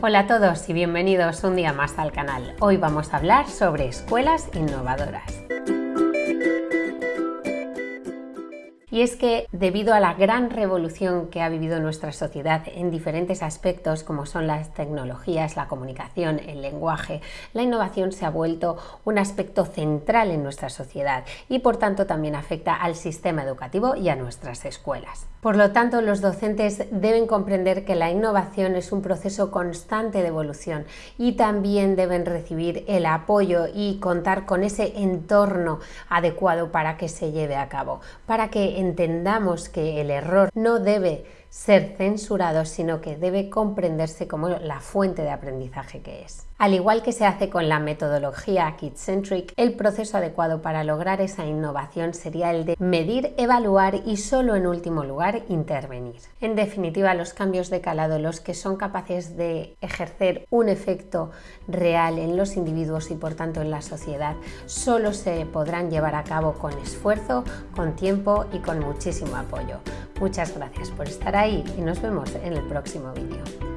Hola a todos y bienvenidos un día más al canal. Hoy vamos a hablar sobre escuelas innovadoras. Y es que debido a la gran revolución que ha vivido nuestra sociedad en diferentes aspectos como son las tecnologías, la comunicación, el lenguaje, la innovación se ha vuelto un aspecto central en nuestra sociedad y por tanto también afecta al sistema educativo y a nuestras escuelas. Por lo tanto, los docentes deben comprender que la innovación es un proceso constante de evolución y también deben recibir el apoyo y contar con ese entorno adecuado para que se lleve a cabo, para que entendamos que el error no debe ser censurado, sino que debe comprenderse como la fuente de aprendizaje que es. Al igual que se hace con la metodología Kid-Centric, el proceso adecuado para lograr esa innovación sería el de medir, evaluar y solo en último lugar intervenir. En definitiva, los cambios de calado, los que son capaces de ejercer un efecto real en los individuos y por tanto en la sociedad, solo se podrán llevar a cabo con esfuerzo, con tiempo y con muchísimo apoyo. Muchas gracias por estar ahí y nos vemos en el próximo vídeo.